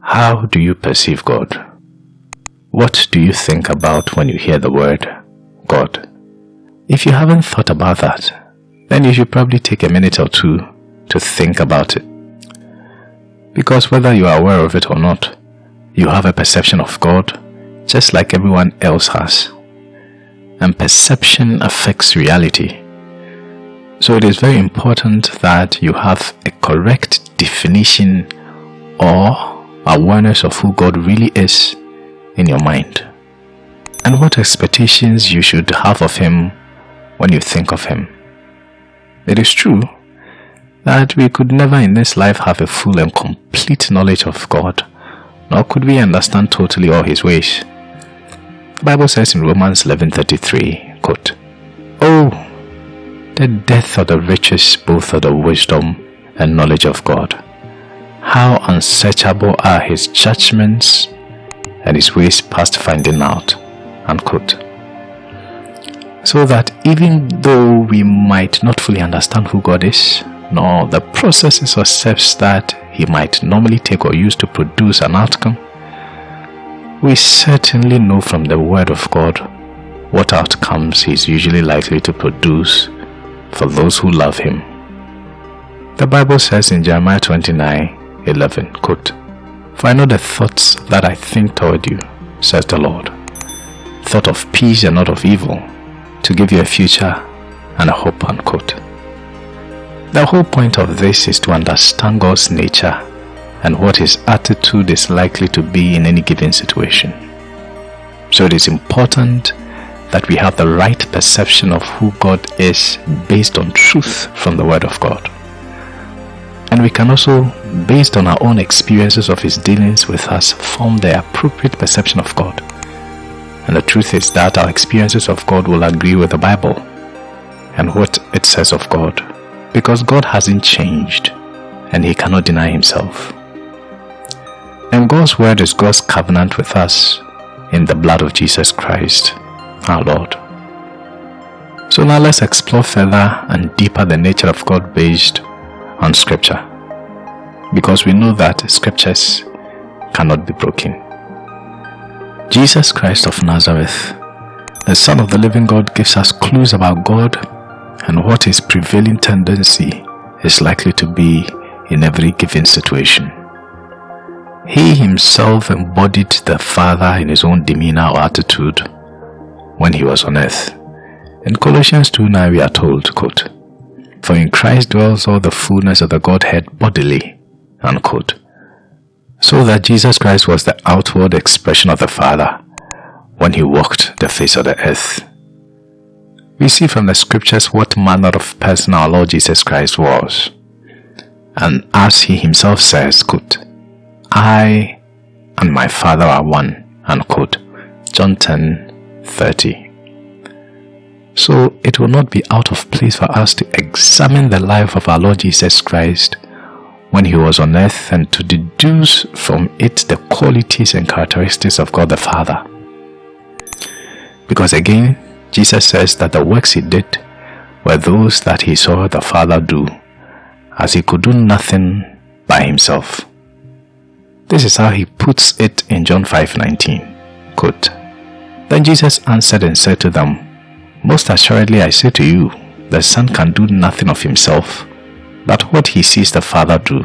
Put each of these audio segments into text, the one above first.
How do you perceive God? What do you think about when you hear the word God? If you haven't thought about that, then you should probably take a minute or two to think about it. Because whether you are aware of it or not, you have a perception of God just like everyone else has. And perception affects reality. So it is very important that you have a correct definition or awareness of who God really is in your mind and what expectations you should have of Him when you think of Him. It is true that we could never in this life have a full and complete knowledge of God, nor could we understand totally all His ways. The Bible says in Romans 11.33, quote, Oh, the depth of the riches both of the wisdom and knowledge of God. How unsearchable are His judgments and His ways past finding out. Unquote. So that even though we might not fully understand who God is, nor the processes or steps that He might normally take or use to produce an outcome, we certainly know from the Word of God what outcomes He is usually likely to produce for those who love Him. The Bible says in Jeremiah 29 11, quote, For I know the thoughts that I think toward you, says the Lord, thought of peace and not of evil, to give you a future and a hope. Unquote. The whole point of this is to understand God's nature and what his attitude is likely to be in any given situation. So it is important that we have the right perception of who God is based on truth from the Word of God. And we can also, based on our own experiences of His dealings with us, form the appropriate perception of God. And the truth is that our experiences of God will agree with the Bible and what it says of God. Because God hasn't changed and He cannot deny Himself. And God's word is God's covenant with us in the blood of Jesus Christ, our Lord. So now let's explore further and deeper the nature of God based on scripture. Because we know that scriptures cannot be broken. Jesus Christ of Nazareth, the Son of the living God gives us clues about God and what his prevailing tendency is likely to be in every given situation. He himself embodied the Father in his own demeanor or attitude when he was on earth. In Colossians 2 9 we are told, quote, For in Christ dwells all the fullness of the Godhead bodily, unquote. So that Jesus Christ was the outward expression of the Father when he walked the face of the earth. We see from the scriptures what manner of person our Lord Jesus Christ was. And as he himself says, quote, I and my Father are one, unquote. John 10 30. So it will not be out of place for us to examine the life of our Lord Jesus Christ when he was on earth and to deduce from it the qualities and characteristics of God the Father. Because again, Jesus says that the works he did were those that he saw the Father do, as he could do nothing by himself. This is how he puts it in John 5:19. Quote, Then Jesus answered and said to them, Most assuredly I say to you, the Son can do nothing of himself, but what he sees the Father do.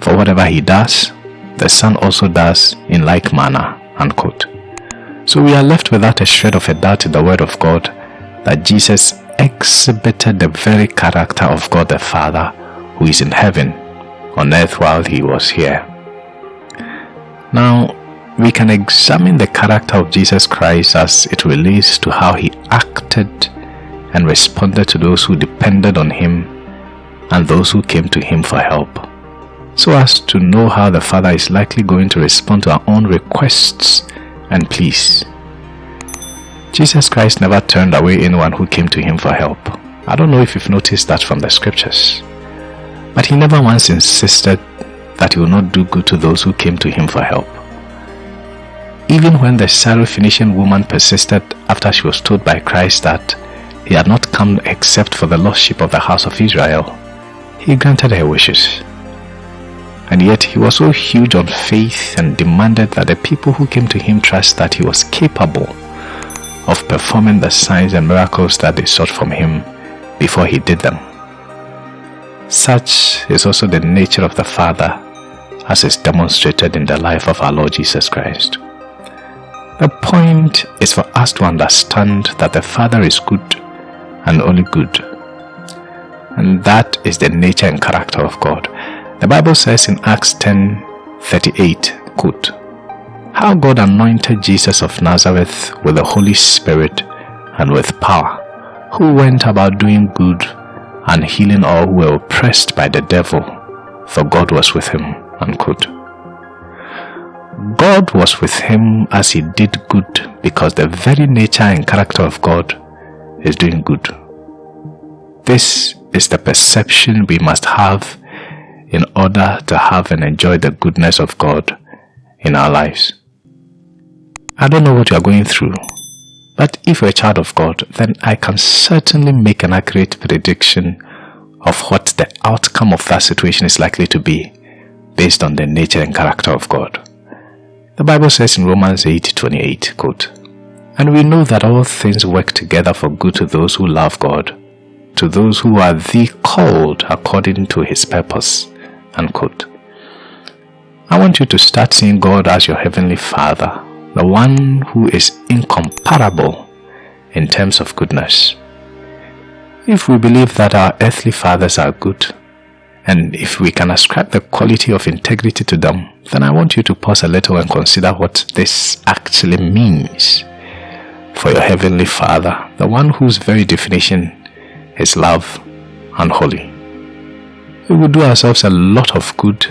For whatever he does, the Son also does in like manner. Unquote. So we are left without a shred of a doubt in the Word of God that Jesus exhibited the very character of God the Father who is in heaven on earth while he was here. Now, we can examine the character of Jesus Christ as it relates to how he acted and responded to those who depended on him and those who came to him for help, so as to know how the Father is likely going to respond to our own requests and pleas. Jesus Christ never turned away anyone who came to him for help. I don't know if you've noticed that from the scriptures. But he never once insisted that he will not do good to those who came to him for help. Even when the Syrophoenician woman persisted after she was told by Christ that he had not come except for the lost sheep of the house of Israel, he granted her wishes. And yet he was so huge on faith and demanded that the people who came to him trust that he was capable of performing the signs and miracles that they sought from him before he did them. Such is also the nature of the Father as is demonstrated in the life of our Lord Jesus Christ. The point is for us to understand that the Father is good and only good. And that is the nature and character of God. The Bible says in Acts 10 38, quote, How God anointed Jesus of Nazareth with the Holy Spirit and with power, who went about doing good and healing all who were oppressed by the devil, for God was with him. Unquote. God was with him as he did good because the very nature and character of God is doing good. This is the perception we must have in order to have and enjoy the goodness of God in our lives. I don't know what you are going through, but if you're a child of God, then I can certainly make an accurate prediction of what the outcome of that situation is likely to be based on the nature and character of God. The Bible says in Romans 8:28, quote, And we know that all things work together for good to those who love God, to those who are the called according to his purpose. Unquote. I want you to start seeing God as your heavenly Father, the one who is incomparable in terms of goodness. If we believe that our earthly fathers are good, and if we can ascribe the quality of integrity to them, then I want you to pause a little and consider what this actually means for your heavenly Father, the one whose very definition is love and holy. We would do ourselves a lot of good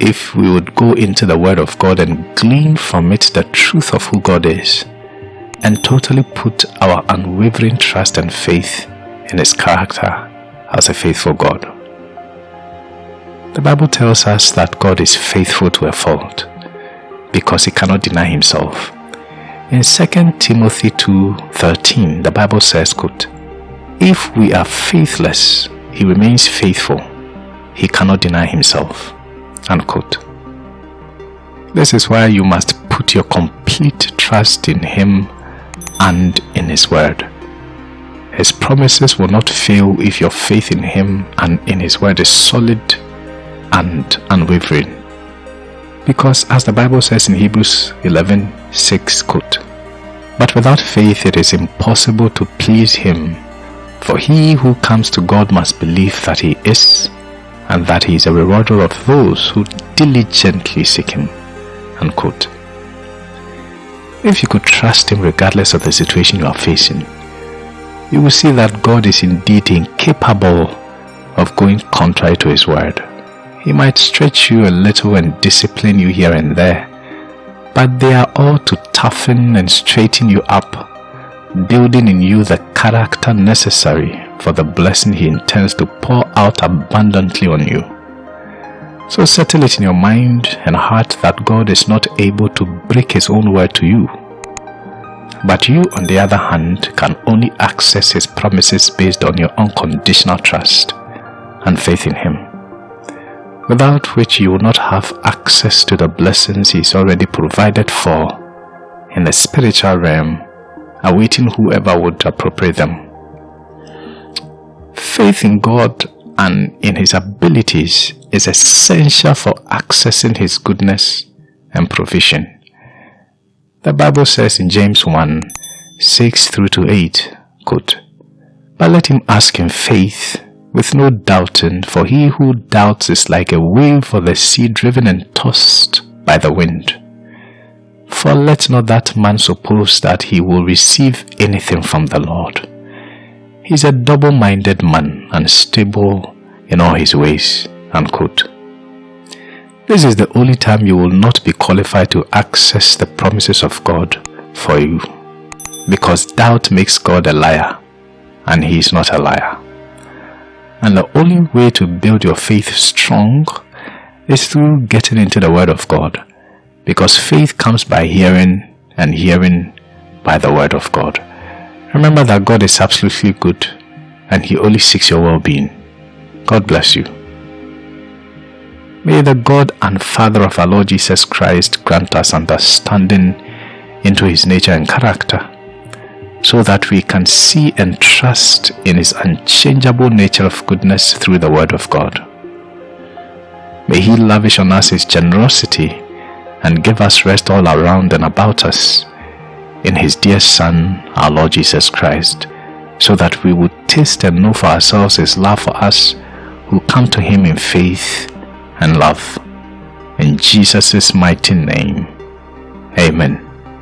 if we would go into the Word of God and glean from it the truth of who God is and totally put our unwavering trust and faith in His character as a faithful God. The Bible tells us that God is faithful to a fault because he cannot deny himself. In 2 Timothy 2:13, the Bible says, quote, If we are faithless, he remains faithful. He cannot deny himself. Unquote. This is why you must put your complete trust in him and in his word. His promises will not fail if your faith in him and in his word is solid and unwavering. Because as the Bible says in Hebrews 11 6, quote, But without faith it is impossible to please him, for he who comes to God must believe that he is, and that he is a rewarder of those who diligently seek him. Unquote. If you could trust him regardless of the situation you are facing, you will see that God is indeed incapable of going contrary to his word. He might stretch you a little and discipline you here and there, but they are all to toughen and straighten you up, building in you the character necessary for the blessing He intends to pour out abundantly on you. So settle it in your mind and heart that God is not able to break His own word to you. But you, on the other hand, can only access His promises based on your unconditional trust and faith in Him without which you will not have access to the blessings He He's already provided for in the spiritual realm, awaiting whoever would appropriate them. Faith in God and in His abilities is essential for accessing His goodness and provision. The Bible says in James 1 6 through to 8, quote, But let him ask in faith with no doubting, for he who doubts is like a wave of the sea driven and tossed by the wind. For let not that man suppose that he will receive anything from the Lord. He is a double-minded man, unstable in all his ways. Unquote. This is the only time you will not be qualified to access the promises of God for you, because doubt makes God a liar, and he is not a liar. And the only way to build your faith strong is through getting into the Word of God. Because faith comes by hearing, and hearing by the Word of God. Remember that God is absolutely good, and He only seeks your well being. God bless you. May the God and Father of our Lord Jesus Christ grant us understanding into his nature and character so that we can see and trust in his unchangeable nature of goodness through the word of God. May he lavish on us his generosity and give us rest all around and about us in his dear Son, our Lord Jesus Christ, so that we would taste and know for ourselves his love for us who come to him in faith and love. In Jesus' mighty name, Amen.